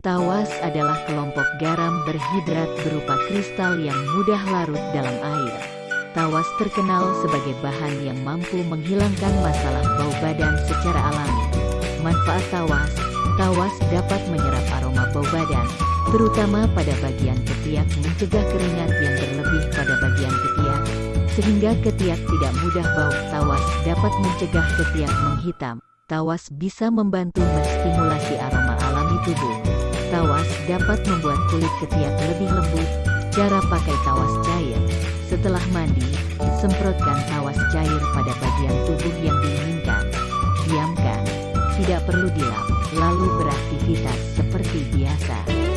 Tawas adalah kelompok garam berhidrat berupa kristal yang mudah larut dalam air. Tawas terkenal sebagai bahan yang mampu menghilangkan masalah bau badan secara alami. Manfaat tawas, tawas dapat menyerap aroma bau badan, terutama pada bagian ketiak mencegah keringat yang berlebih pada bagian ketiak, sehingga ketiak tidak mudah bau. Tawas dapat mencegah ketiak menghitam. Tawas bisa membantu menstimulasi aroma alami tubuh. Tawas dapat membuat kulit ketiak lebih lembut. Cara pakai tawas cair. Setelah mandi, semprotkan tawas cair pada bagian tubuh yang diinginkan. Diamkan, tidak perlu dilap, lalu beraktivitas seperti biasa.